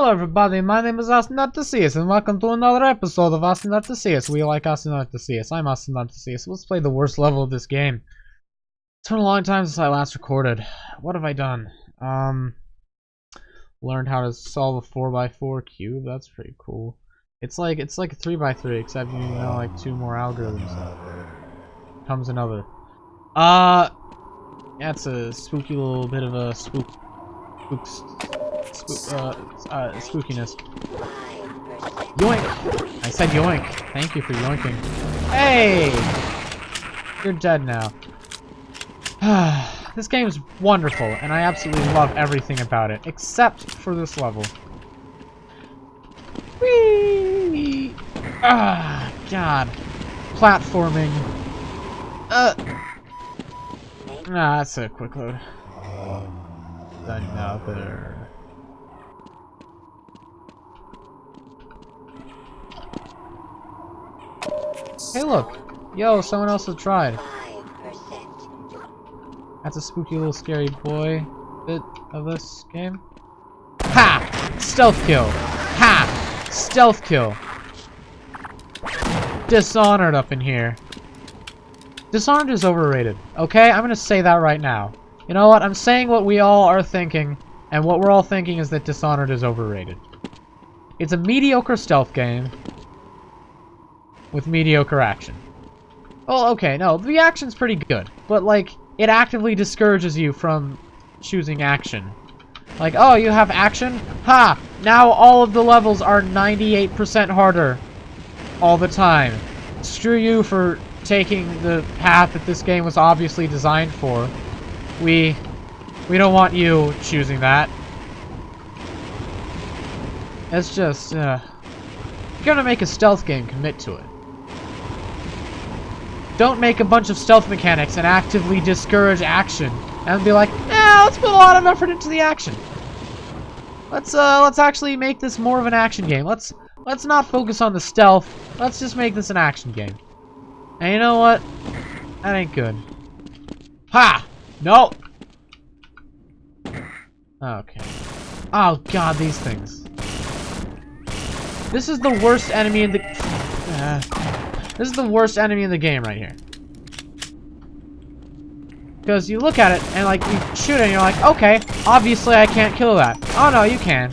Hello everybody, my name is Austin and welcome to another episode of Austin. We like Austin. I'm Austin. Let's play the worst level of this game. It's been a long time since I last recorded. What have I done? Um, learned how to solve a 4x4 cube. That's pretty cool. It's like it's like a 3x3, except you know like two more algorithms. Comes another. Uh, it's a spooky little bit of a spook, spooks, uh, uh, spookiness. Yoink! I said yoink. Thank you for yoinking. Hey! You're dead now. this game is wonderful, and I absolutely love everything about it, except for this level. Whee! Ah, God. Platforming. Uh. Nah, that's a quick load. Another. Hey, look. Yo, someone else has tried. That's a spooky little scary boy bit of this game. Ha! Stealth kill. Ha! Stealth kill. Dishonored up in here. Dishonored is overrated. Okay? I'm gonna say that right now. You know what? I'm saying what we all are thinking, and what we're all thinking is that Dishonored is overrated. It's a mediocre stealth game with mediocre action. Well, okay, no, the action's pretty good, but, like, it actively discourages you from choosing action. Like, oh, you have action? Ha! Now all of the levels are 98% harder. All the time. Screw you for taking the path that this game was obviously designed for. We... We don't want you choosing that. It's just, uh... You're gonna make a stealth game, commit to it. Don't make a bunch of stealth mechanics and actively discourage action. And be like, eh, let's put a lot of effort into the action. Let's, uh, let's actually make this more of an action game. Let's, let's not focus on the stealth. Let's just make this an action game. And you know what? That ain't good. Ha! No! Okay. Oh god, these things. This is the worst enemy in the... Uh, this is the worst enemy in the game right here. Because you look at it, and like, you shoot it, and you're like, okay, obviously I can't kill that. Oh no, you can.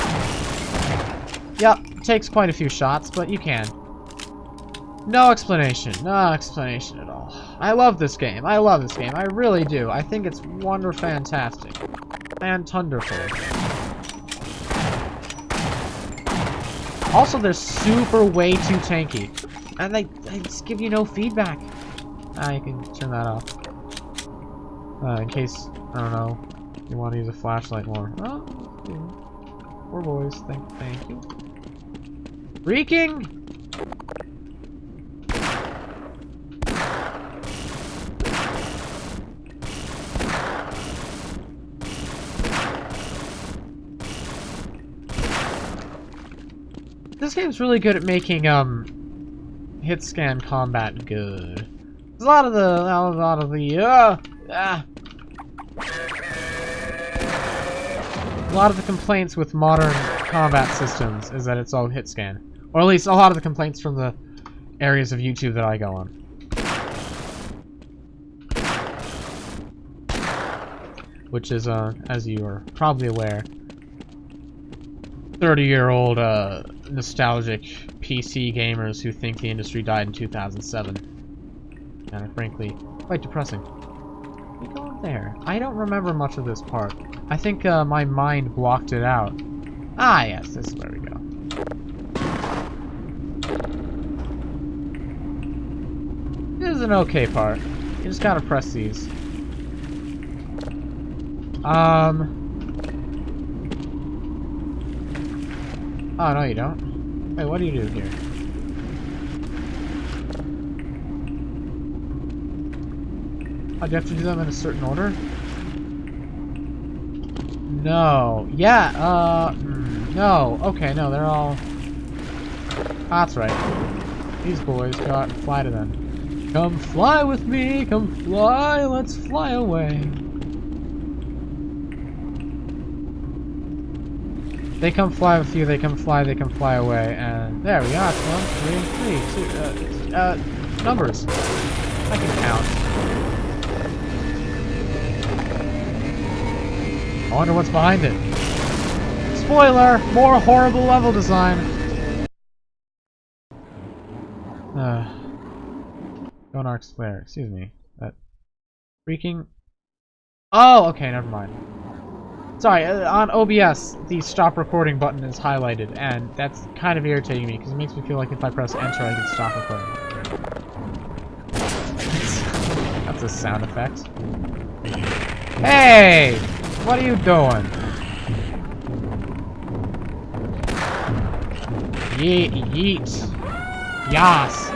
Yep, takes quite a few shots, but you can. No explanation. No explanation at all. I love this game. I love this game. I really do. I think it's wonder fantastic. And thunderful. Also, they're super way too tanky. And they, they just give you no feedback. Ah, you can turn that off. Uh, in case, I don't know, you want to use a flashlight more. Oh, yeah. Poor boys. Thank, thank you. Reeking! This game's really good at making, um, hit scan combat good. A lot of the, a lot of the, uh, ah. A lot of the complaints with modern combat systems is that it's all hit scan. Or at least a lot of the complaints from the areas of YouTube that I go on. Which is, uh, as you are probably aware, 30-year-old, uh, nostalgic PC gamers who think the industry died in 2007. And frankly, quite depressing. We go there. I don't remember much of this part. I think uh, my mind blocked it out. Ah, yes, this is where we go. This is an okay part. You just gotta press these. Um... Oh, no you don't. Wait, what do you do here? Oh, do you have to do them in a certain order? No. Yeah, uh... Mm, no. Okay, no, they're all... That's right. These boys got fly to them. Come fly with me, come fly, let's fly away. They come fly with you, they come fly, they come fly away, and there we are. One, three, three, two, uh, uh, numbers. I can count. I wonder what's behind it. Spoiler! More horrible level design! Uh, Gonarch's Lair, excuse me. That freaking... Oh, okay, never mind. Sorry, uh, on OBS, the stop recording button is highlighted, and that's kind of irritating me, because it makes me feel like if I press enter, I can stop recording. that's a sound effect. Hey! What are you doing? Yeet, yeet. Yas.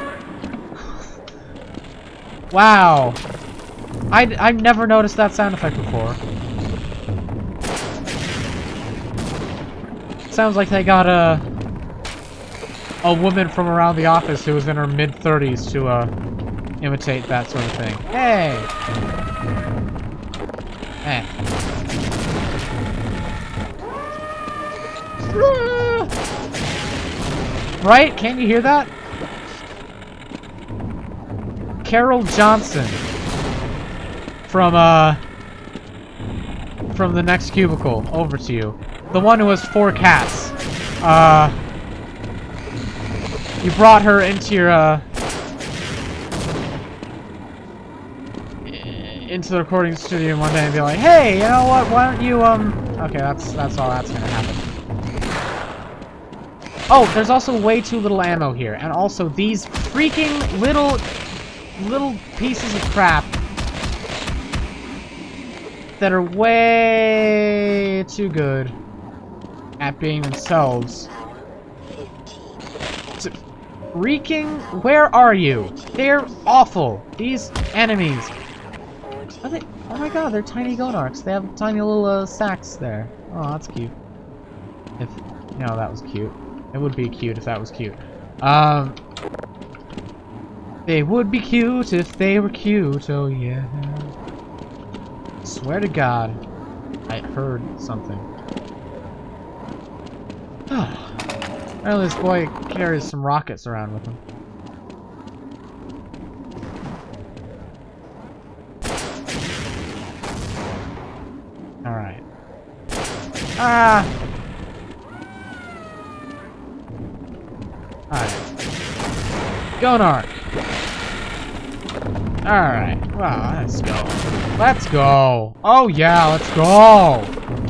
wow. I, I've never noticed that sound effect before. Sounds like they got a a woman from around the office who was in her mid 30s to uh imitate that sort of thing. Hey. Hey. Right? Can't you hear that? Carol Johnson from uh from the next cubicle over to you. The one who has four cats. Uh, you brought her into your, uh, into the recording studio one day and be like, hey, you know what, why don't you, um, okay, that's, that's all that's gonna happen. Oh, there's also way too little ammo here, and also these freaking little, little pieces of crap that are way too good at being themselves. Freaking, where are you? They're awful. These enemies. They? Oh my god, they're tiny Gonarchs. They have tiny little uh, sacks there. Oh, that's cute. If, you know, that was cute. It would be cute if that was cute. Um, they would be cute if they were cute, oh yeah. Swear to God, I heard something. Apparently this boy carries some rockets around with him. Alright. Ah! Alright. Gonarch! Alright, well, let's go. Let's go! Oh yeah, let's go!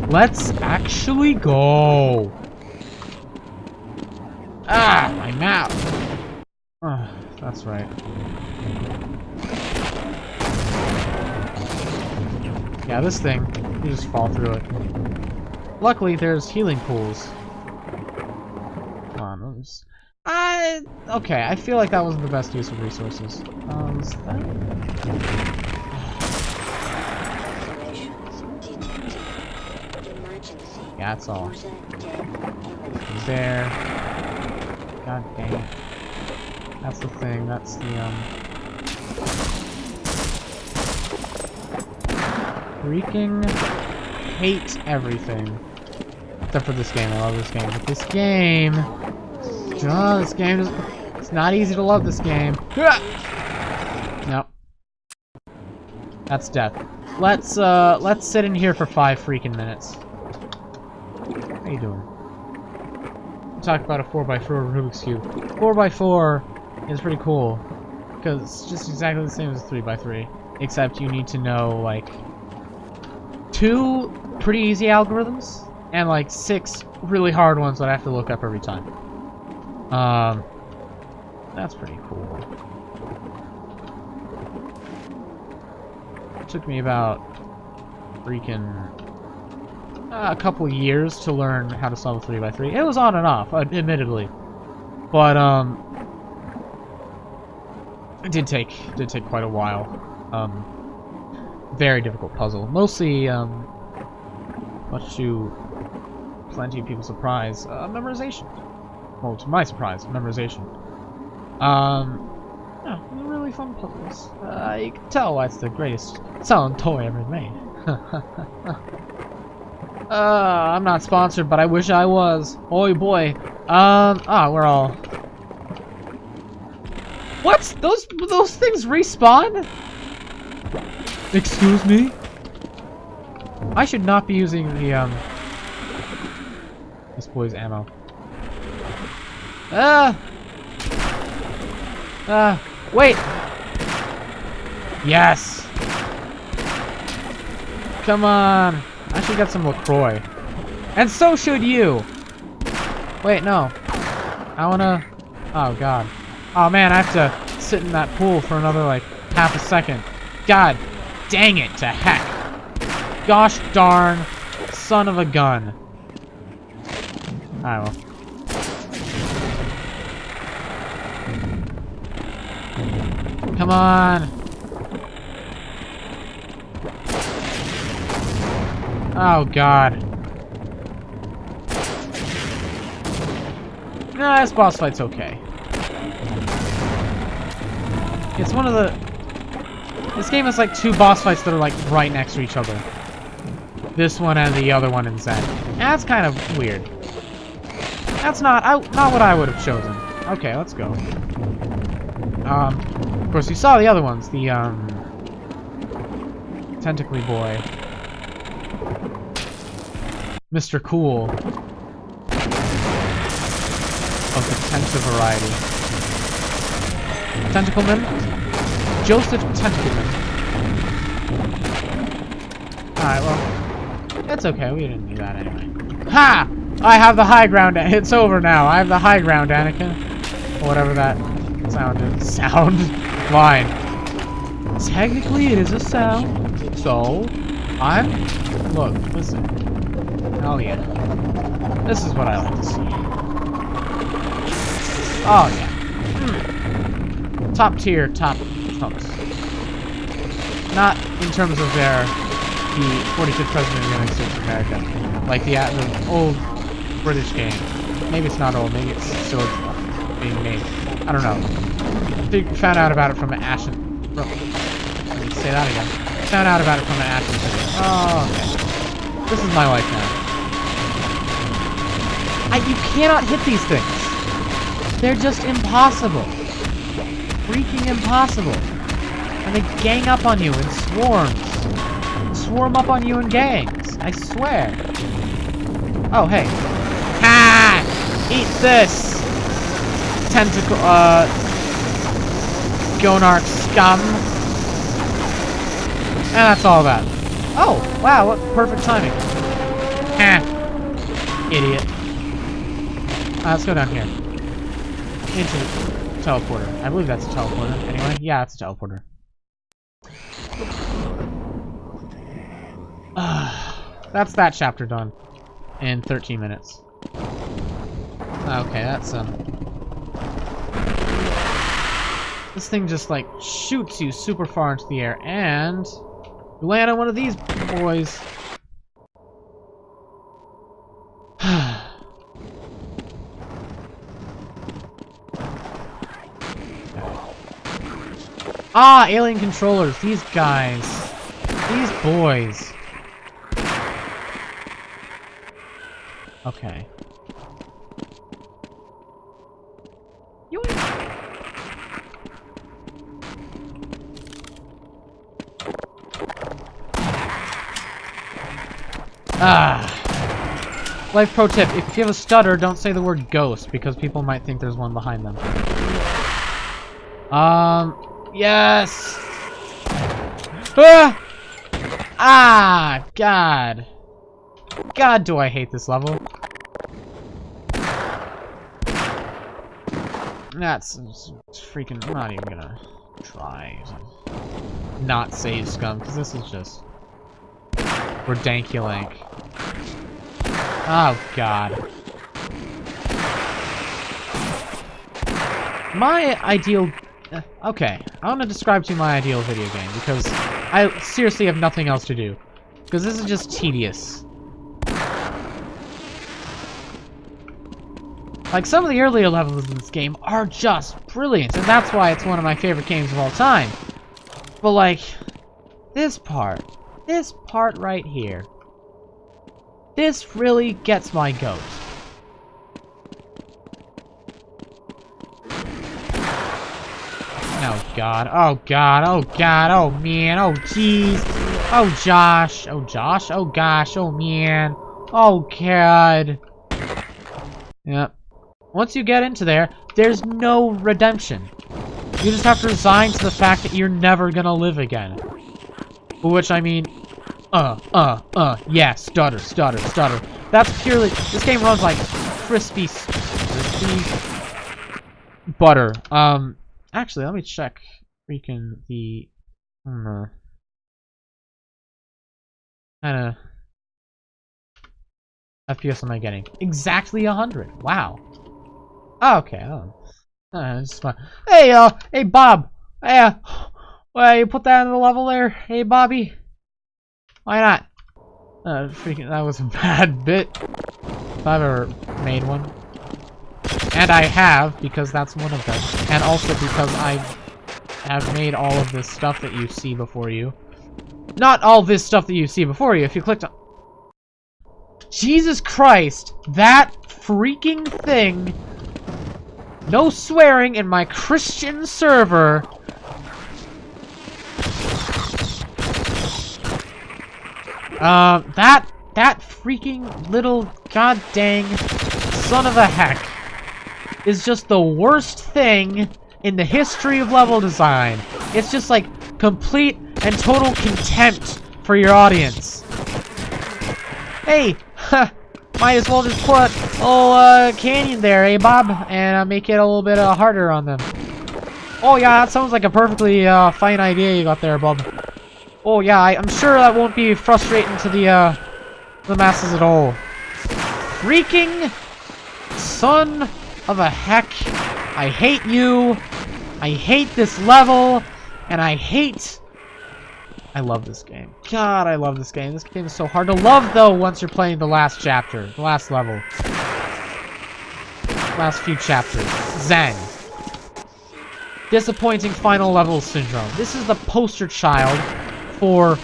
Let's actually go! Ah, my map. Oh, that's right. Yeah, this thing, you just fall through it. Luckily, there's healing pools. Come on, let's... I... Okay, I feel like that wasn't the best use of resources. Um, Yeah, that's all. There. God dang it. That's the thing, that's the, um... Freaking hate everything. Except for this game, I love this game. But this game... Oh, this game is... It's not easy to love this game. Nope. That's death. Let's, uh, let's sit in here for five freaking minutes. How you doing? Talk about a 4x4 Rubik's Cube. 4x4 is pretty cool, because it's just exactly the same as 3x3, except you need to know, like, two pretty easy algorithms, and, like, six really hard ones that I have to look up every time. Um, that's pretty cool. It took me about freaking a couple years to learn how to solve a 3x3. It was on and off, admittedly. But, um... It did take, did take quite a while. Um, very difficult puzzle. Mostly, um... Much to plenty of people's surprise, uh, memorization. Well, to my surprise, memorization. Um... Yeah, really fun puzzles. Uh, you can tell why it's the greatest selling toy ever made. Uh, I'm not sponsored, but I wish I was. Oh boy. Um, ah, we're all... What? Those, those things respawn? Excuse me? I should not be using the, um... This boy's ammo. Ah! Ah! Wait! Yes! Come on! I should get some LaCroix. And so should you! Wait, no. I wanna... Oh, God. Oh, man, I have to sit in that pool for another, like, half a second. God dang it to heck. Gosh darn son of a gun. I will. Come on. Oh, God. Nah, this boss fight's okay. It's one of the... This game has like two boss fights that are like right next to each other. This one and the other one in Xen. That's kind of weird. That's not I, not what I would have chosen. Okay, let's go. Um, of course, you saw the other ones. The, um... Tentacly Boy. Mr. Cool. Of the Tentacle variety. Tentacleman? Joseph Tentacleman. Alright, well... It's okay, we didn't do that anyway. Ha! I have the high ground. It's over now. I have the high ground, Anakin. Or whatever that sound is. Sound? Line. Technically, it is a sound. So, I'm... Look, listen. Oh, yeah. This is what I like to see. Oh, yeah. Mm. Top tier, top folks. Not in terms of their... The 45th President of the United States of America. Like the, uh, the old British game. Maybe it's not old, maybe it's still being made. I don't know. They found out about it from an Ashen... Let me say that again. Found out about it from an Ashen. Oh, okay. This is my life now. I, you cannot hit these things. They're just impossible. Freaking impossible. And they gang up on you in swarms. Swarm up on you in gangs. I swear. Oh, hey. Ha! Eat this! Tentacle, uh... Gonarch scum. And that's all that. Oh, wow, what perfect timing. Ha! Idiot. Uh, let's go down here. Into the teleporter. I believe that's a teleporter. Anyway, yeah, it's a teleporter. that's that chapter done. In 13 minutes. Okay, that's, um... This thing just, like, shoots you super far into the air, and... You land on one of these boys. Ah, alien controllers. These guys. These boys. Okay. Ah. Life pro tip, if you have a stutter, don't say the word ghost, because people might think there's one behind them. Um, Yes! Ah! Ah! God. God, do I hate this level. That's freaking... I'm not even gonna try to not save scum, because this is just... Ridankulank. Oh, God. My ideal Uh, okay, I want to describe to you my ideal video game, because I seriously have nothing else to do. Because this is just tedious. Like, some of the earlier levels in this game are just brilliant, and that's why it's one of my favorite games of all time. But, like, this part, this part right here, This really gets my goat. Oh god, oh god, oh god, oh man, oh jeez. Oh Josh, oh Josh, oh gosh, oh man. Oh god. Yep. Once you get into there, there's no redemption. You just have to resign to the fact that you're never gonna live again. Which I mean, uh, uh, uh, yeah, stutter, stutter, stutter. That's purely, this game runs like crispy, crispy butter. Um, actually, let me check freaking the, hmm, kind of FPS am I getting? Exactly 100. Wow. Oh, okay. Oh. Uh, hey, uh, hey, Bob. Hey, uh, you put that in the level there? Hey, Bobby. Why not? Uh, freaking, that was a bad bit. If I've ever made one. And I have, because that's one of them. And also because I have made all of this stuff that you see before you. Not all this stuff that you see before you. If you clicked on... Jesus Christ! That freaking thing no swearing in my Christian server. Uh, that, that freaking little goddamn son of a heck is just the worst thing in the history of level design. It's just like complete and total contempt for your audience. Hey, might as well just put a little uh, canyon there, eh, Bob? And uh, make it a little bit uh, harder on them. Oh, yeah, that sounds like a perfectly uh, fine idea you got there, Bob. Oh, yeah, I, am sure that won't be frustrating to the, uh, the masses at all. Freaking son of a heck. I hate you. I hate this level. And I hate I love this game. God, I love this game. This game is so hard to love, though, once you're playing the last chapter. The last level. Last few chapters. Xen. Disappointing final level syndrome. This is the poster child for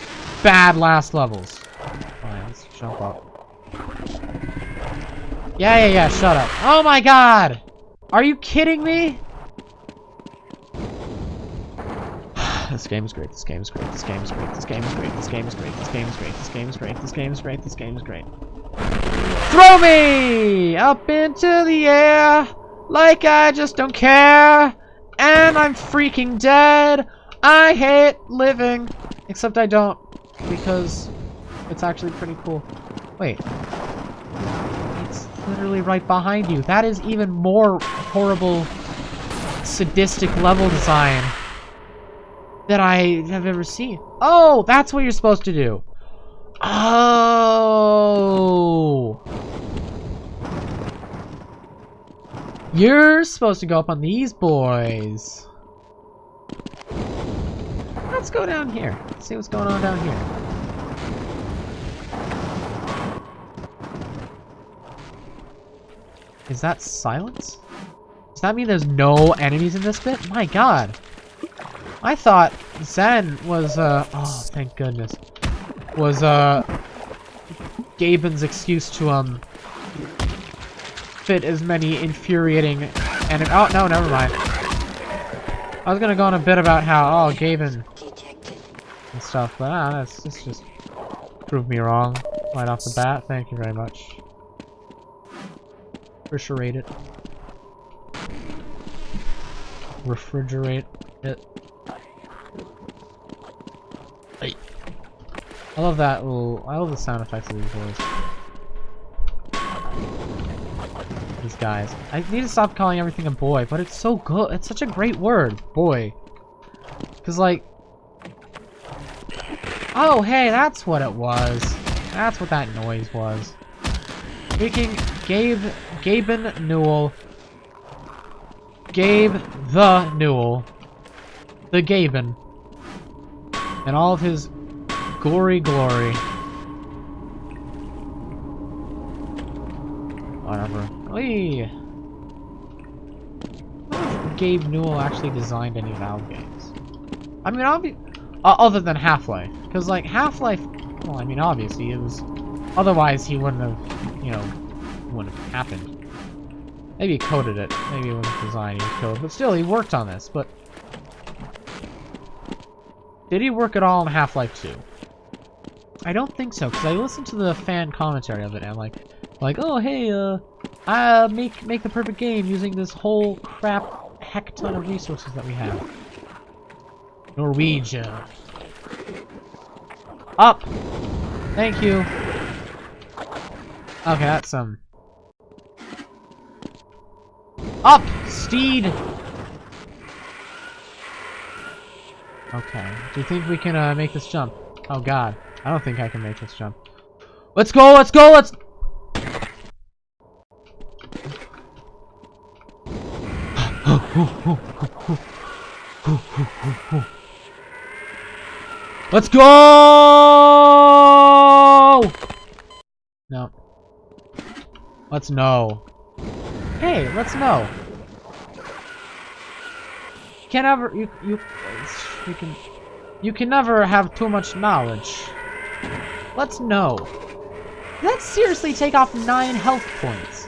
bad last levels. Let's jump up. Yeah, yeah, yeah, shut up. Oh my god! Are you kidding me? this game is great, this game is great, this game is great, this game is great, this game is great, this game is great, this game is great, this game is great, this game is great. Throw me up into the air like I just don't care. And I'm freaking dead. I hate living. Except I don't because it's actually pretty cool. Wait. Literally right behind you. That is even more horrible sadistic level design that I have ever seen. Oh, that's what you're supposed to do. Oh. You're supposed to go up on these boys. Let's go down here. See what's going on down here. Is that silence? Does that mean there's no enemies in this bit? My god. I thought Xen was, uh, oh, thank goodness, was, uh, Gaben's excuse to, um, fit as many infuriating and oh, no, never mind. I was gonna go on a bit about how, oh, Gaben and stuff, but ah, that's, that's just proved me wrong right off the bat. Thank you very much. Refrigerate it. Refrigerate it. I love that little, I love the sound effects of these boys. These guys. I need to stop calling everything a boy, but it's so good. It's such a great word, boy. Cause like, oh hey, that's what it was. That's what that noise was. Speaking Gabe, Gaben Newell, Gabe the Newell, the Gaben, and all of his Gory glory. Whatever. Whee! Gabe Newell actually designed any Valve games. I mean, uh, other than Half-Life. Because, like, Half-Life, well, I mean, obviously, it was Otherwise, he wouldn't have, you know, wouldn't have happened. Maybe he coded it. Maybe it wasn't designed, he code. But still, he worked on this, but... Did he work at all in Half-Life 2? I don't think so, because I listened to the fan commentary of it, and like, like, oh, hey, uh, I make, make the perfect game using this whole crap heck ton of resources that we have. Norwegian. Up! Thank you. Okay, that's some... Up! Steed! Okay. Do you think we can uh, make this jump? Oh god. I don't think I can make this jump. Let's go! Let's go! Let's... Let's go! No. Let's know. Hey, let's know. You can never you you you can you can never have too much knowledge. Let's know. Let's seriously take off nine health points.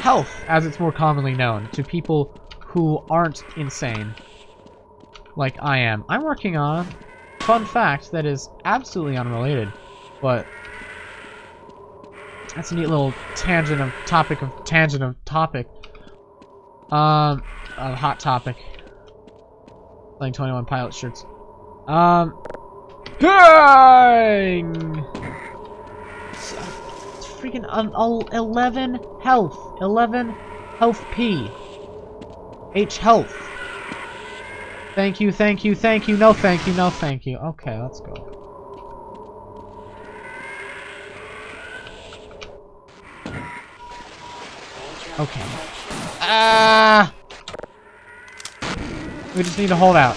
Health, as it's more commonly known, to people who aren't insane. Like I am. I'm working on fun fact that is absolutely unrelated, but that's a neat little tangent of topic of tangent of topic. Um, a hot topic. Playing 21 pilot shirts. Um, dang! It's, freaking um, 11 health. 11 health P. H health. Thank you, thank you, thank you, no thank you, no thank you. Okay, let's go. Okay. Ah! We just need to hold out.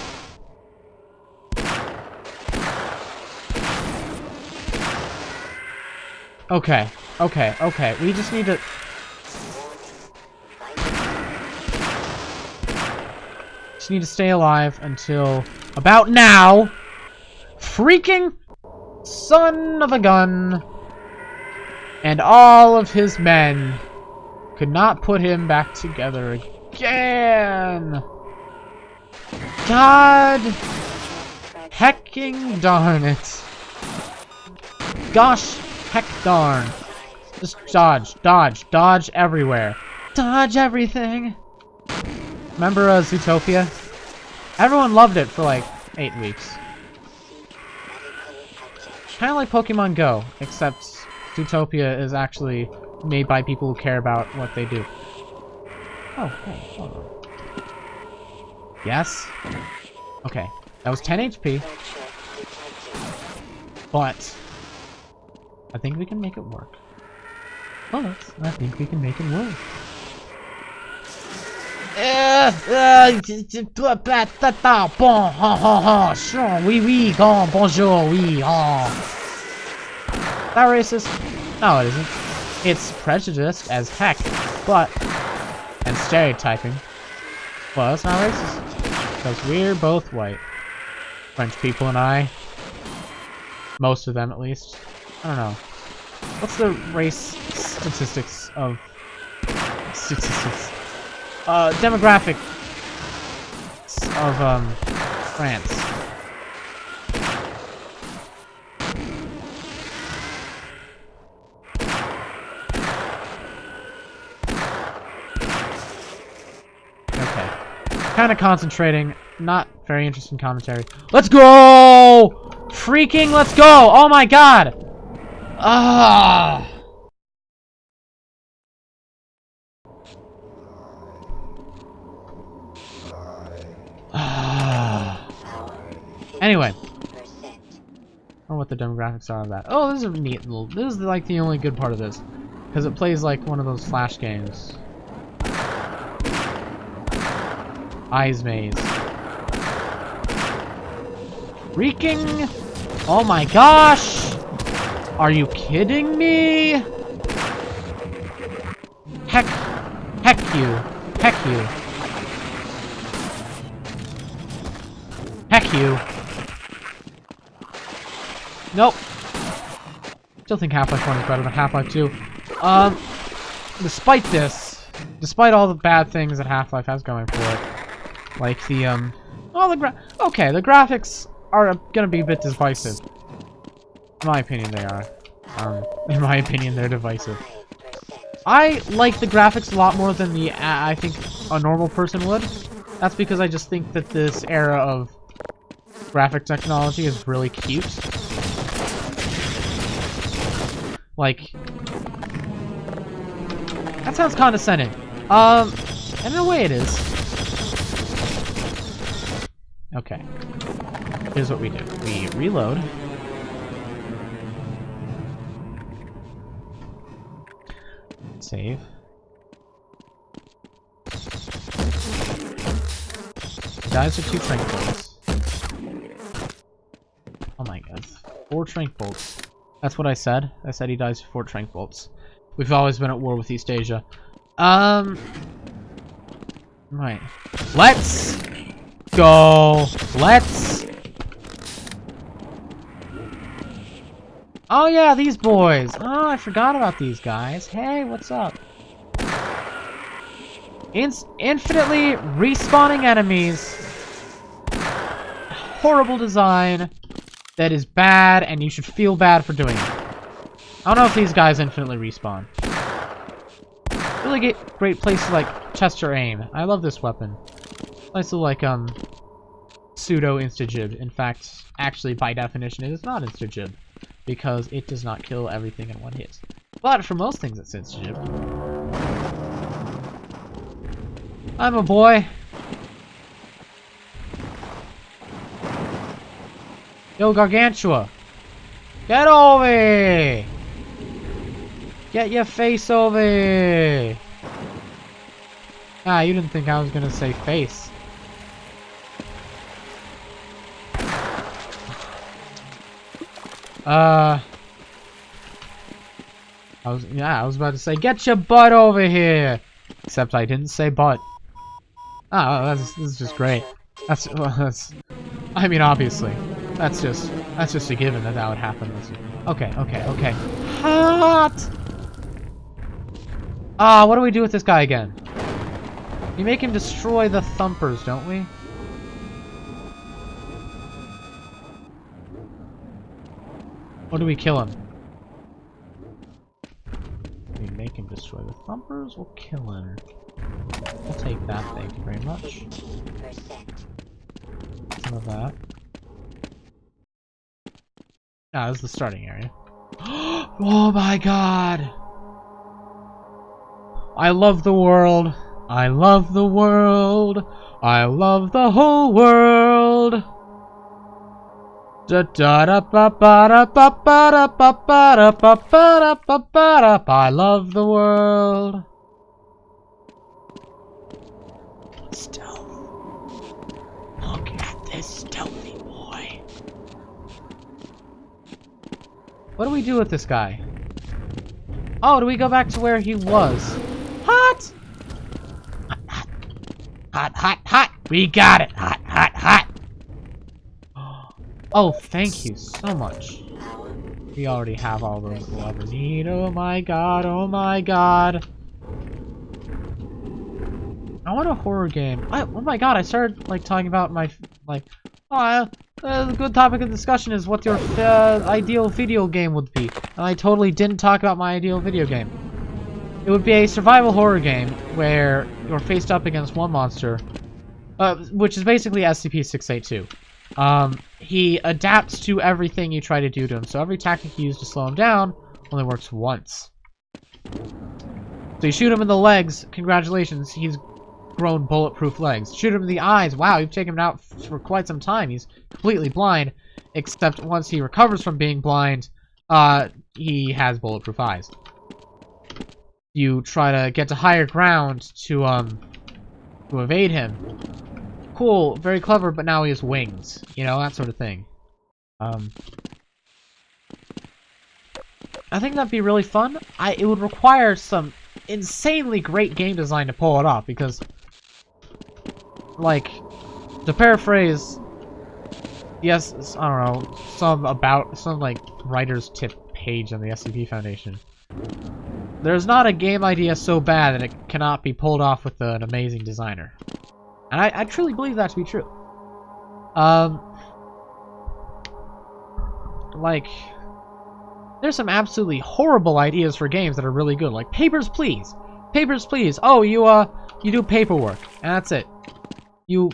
Okay. Okay. Okay. We just need to... Just need to stay alive until about now. Freaking son of a gun and all of his men could not put him back together again. God hecking darn it. Gosh heck darn. Just dodge, dodge, dodge everywhere. Dodge everything. Remember uh, Zootopia? Everyone loved it for like eight weeks. Kind of like Pokemon Go, except Zootopia is actually made by people who care about what they do. Oh. Yes? Okay. That was 10 HP. But, I think we can make it work. But, I think we can make it work. Bon, oui, oui, bonjour, oui, oh. That racist? No, it isn't. It's prejudiced as heck, but... And stereotyping. Well, it's not racist. Because we're both white. French people and I. Most of them, at least. I don't know. What's the race statistics of... Statistics? Uh, demographic of, um, France. Kind of concentrating. Not very interesting commentary. Let's go! Freaking let's go! Oh my god! Ah! Ah. Anyway. I don't know what the demographics are of that. Oh, this is a neat little... This is like the only good part of this. Because it plays like one of those flash games. Eyes maze. Freaking! Oh my gosh! Are you kidding me? Heck, heck you, heck you. Heck you. Nope. Still think Half-Life 1 is better than Half-Life 2. Um, despite this, despite all the bad things that Half-Life has going for it, like the, um, oh, the gra- okay, the graphics are gonna be a bit divisive. In my opinion, they are. Um, in my opinion, they're divisive. I like the graphics a lot more than the, uh, I think, a normal person would. That's because I just think that this era of graphic technology is really cute. Like, that sounds condescending. Um, and in a way it is. Okay. Here's what we do. We reload. Save. Dies are two trank bolts. Oh my god. Four trank bolts. That's what I said. I said he dies for four trank bolts. We've always been at war with East Asia. Um... Right. Let's go. Let's... Oh yeah, these boys. Oh, I forgot about these guys. Hey, what's up? In infinitely respawning enemies. Horrible design that is bad, and you should feel bad for doing it. I don't know if these guys infinitely respawn. Really great place to like Chester aim. I love this weapon. Nice little like um pseudo insta-gib. In fact, actually by definition it is not insta-gib. Because it does not kill everything in one hit. But for most things it's insta-gib. I'm a boy. Yo, Gargantua! Get over! Get your face over here! Ah, you didn't think I was gonna say face. Uh... I was, yeah, I was about to say, get your butt over here! Except I didn't say butt. Oh, that's, this is just great. That's, well, that's, I mean, obviously. That's just, that's just a given that that would happen. Okay, okay, okay. Hot! Ah, what do we do with this guy again? We make him destroy the thumpers, don't we? Or do we kill him? We make him destroy the thumpers, we'll kill him. We'll take that, thank you very much. Some of that. Ah, this is the starting area. oh my god! I love the world. I love the world. I love the whole world. I love the world. Stealth. Look at this stealthy boy. What do we do with this guy? Oh, do we go back to where he was? Hot! Hot, hot, hot, hot! We got it! Hot, hot, hot! Oh, thank you so much. We already have all those ever need. Oh my god, oh my god. I want a horror game. I, oh my god, I started like talking about my, like, oh, uh, the good topic of discussion is what your uh, ideal video game would be. And I totally didn't talk about my ideal video game. It would be a survival horror game where you're faced up against one monster, uh, which is basically SCP-682. Um, he adapts to everything you try to do to him, so every tactic you use to slow him down only works once. So you shoot him in the legs, congratulations, he's grown bulletproof legs. Shoot him in the eyes, wow, you've taken him out for quite some time, he's completely blind, except once he recovers from being blind, uh, he has bulletproof eyes. You try to get to higher ground to, um, to evade him cool, very clever, but now he has wings. You know, that sort of thing. Um, I think that'd be really fun. I It would require some insanely great game design to pull it off, because, like, to paraphrase, yes, I don't know, some about, some, like, writer's tip page on the SCP Foundation. There's not a game idea so bad that it cannot be pulled off with an amazing designer. And I, I truly believe that to be true. Um, like, there's some absolutely horrible ideas for games that are really good. Like Papers, Please. Papers, Please. Oh, you, uh, you do paperwork. And that's it. You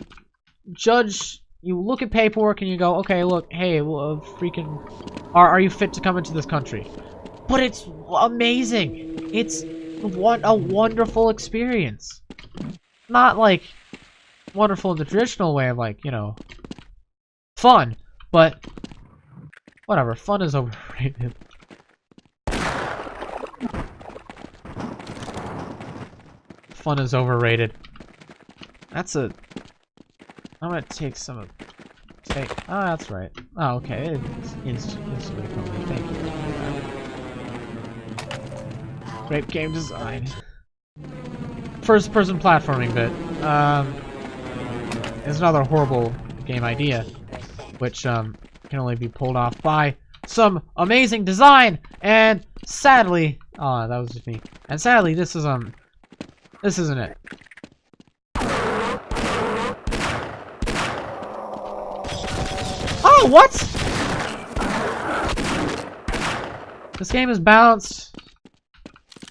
judge, you look at paperwork and you go, okay, look, hey, uh, freaking, are, are you fit to come into this country? But it's amazing. It's what a wonderful experience. Not like wonderful in the traditional way of like, you know, fun, but whatever, fun is overrated. Fun is overrated. That's a... I'm gonna take some of... Take... Oh, that's right. Oh, okay. It's instantly instantly Thank you. Great game design. First person platforming bit. Um... Is another horrible game idea. Which, um, can only be pulled off by some amazing design! And sadly... Oh, that was just me. And sadly, this is, um... This isn't it. Oh, what? This game is balanced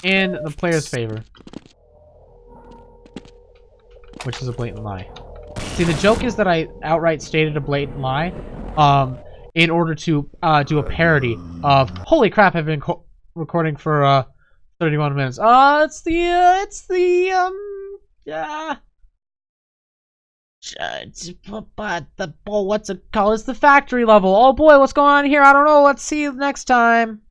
in the player's favor. Which is a blatant lie. See, the joke is that I outright stated a blatant lie um, in order to uh, do a parody of, holy crap, I've been recording for uh, 31 minutes. Uh, it's the, uh, it's the, um, uh, but the, oh, what's it called? It's the factory level. Oh boy, what's going on here? I don't know. Let's see next time.